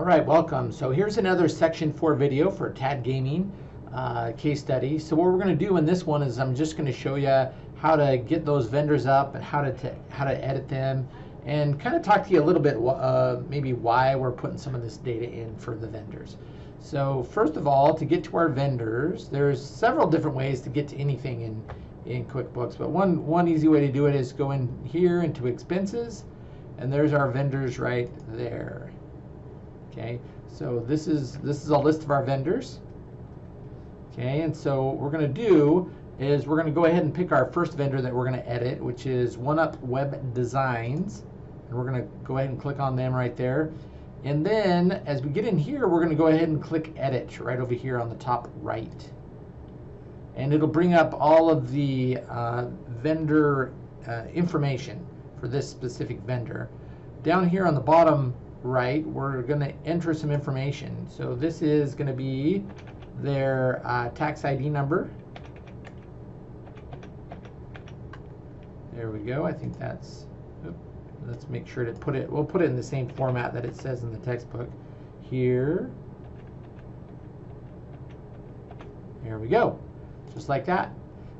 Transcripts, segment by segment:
All right, welcome. So here's another Section 4 video for TAD Gaming uh, case study. So what we're going to do in this one is I'm just going to show you how to get those vendors up and how to how to edit them and kind of talk to you a little bit uh, maybe why we're putting some of this data in for the vendors. So first of all, to get to our vendors, there's several different ways to get to anything in, in QuickBooks, but one, one easy way to do it is go in here into expenses, and there's our vendors right there. Okay, so this is this is a list of our vendors. Okay, and so what we're going to do is we're going to go ahead and pick our first vendor that we're going to edit, which is OneUp Web Designs. And we're going to go ahead and click on them right there. And then as we get in here, we're going to go ahead and click Edit right over here on the top right. And it'll bring up all of the uh, vendor uh, information for this specific vendor. Down here on the bottom right, we're going to enter some information. So this is going to be their uh, tax ID number. There we go. I think that's, oops, let's make sure to put it, we'll put it in the same format that it says in the textbook. Here. There we go. Just like that.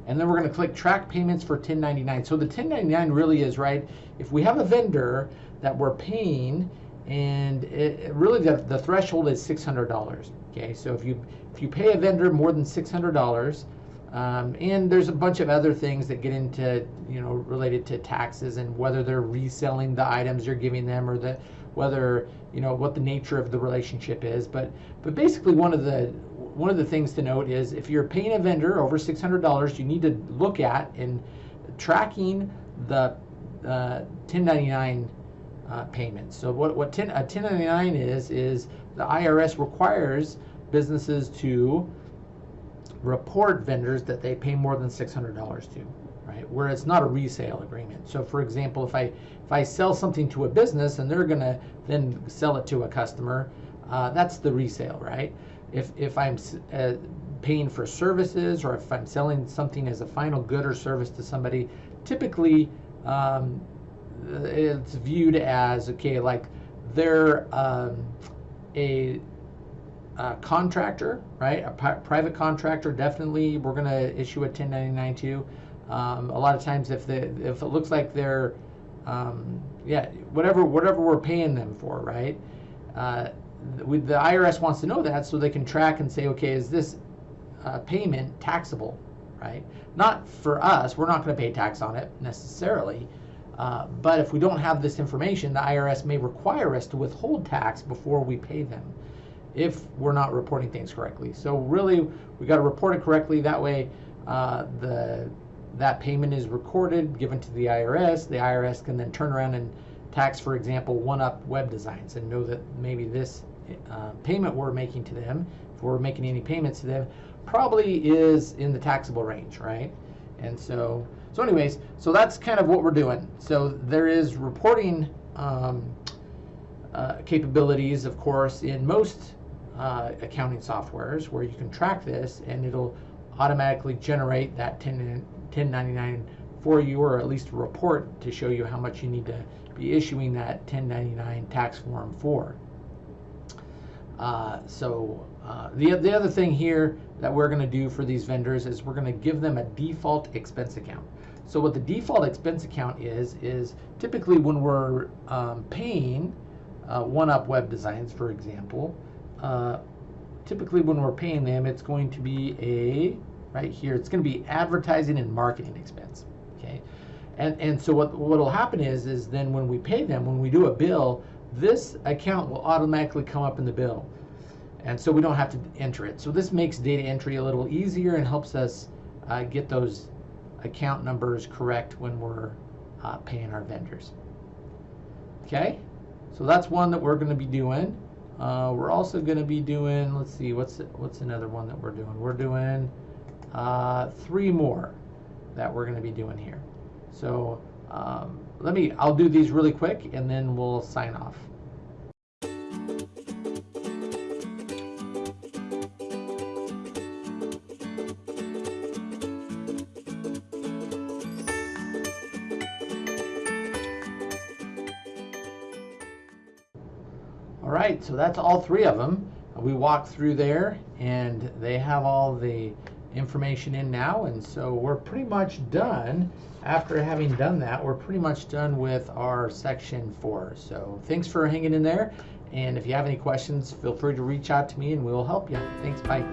And then we're going to click track payments for 1099. So the 1099 really is, right, if we have a vendor that we're paying and it, really the, the threshold is $600. Okay, so if you if you pay a vendor more than $600, um, and there's a bunch of other things that get into, you know, related to taxes and whether they're reselling the items you're giving them or the whether you know what the nature of the relationship is. But but basically one of the one of the things to note is if you're paying a vendor over $600, you need to look at in tracking the uh, 1099 uh, payments. So what what 10, a 1099 is is the IRS requires businesses to report vendors that they pay more than $600 to, right? Where it's not a resale agreement. So for example, if I if I sell something to a business and they're going to then sell it to a customer, uh, that's the resale, right? If if I'm uh, paying for services or if I'm selling something as a final good or service to somebody, typically um, it's viewed as okay, like they're um, a uh, contractor, right? A private contractor, definitely we're going to issue a 1099 to. Um, a lot of times, if the if it looks like they're, um, yeah, whatever whatever we're paying them for, right? Uh, the IRS wants to know that so they can track and say, okay, is this uh, payment taxable, right? Not for us, we're not going to pay tax on it necessarily. Uh, but if we don't have this information, the IRS may require us to withhold tax before we pay them if we're not reporting things correctly. So really, we got to report it correctly. That way, uh, the that payment is recorded, given to the IRS. The IRS can then turn around and tax, for example, one-up web designs and know that maybe this uh, payment we're making to them, if we're making any payments to them, probably is in the taxable range, right? And so, so anyways, so that's kind of what we're doing. So there is reporting um, uh, capabilities, of course, in most uh, accounting softwares where you can track this and it'll automatically generate that 10, 1099 for you or at least a report to show you how much you need to be issuing that 1099 tax form for. Uh, so uh, the, the other thing here that we're going to do for these vendors is we're going to give them a default expense account. So what the default expense account is, is typically when we're um, paying uh, one-up web designs, for example, uh, typically when we're paying them, it's going to be a, right here, it's going to be advertising and marketing expense, okay? And, and so what will happen is, is then when we pay them, when we do a bill, this account will automatically come up in the bill. And so we don't have to enter it. So this makes data entry a little easier and helps us uh, get those account numbers correct when we're uh, paying our vendors. Okay, so that's one that we're going to be doing. Uh, we're also going to be doing, let's see, what's what's another one that we're doing? We're doing uh, three more that we're going to be doing here. So um, let me, I'll do these really quick and then we'll sign off. All right, so that's all three of them. We walked through there and they have all the information in now. And so we're pretty much done. After having done that, we're pretty much done with our section four. So thanks for hanging in there. And if you have any questions, feel free to reach out to me and we will help you. Thanks, bye.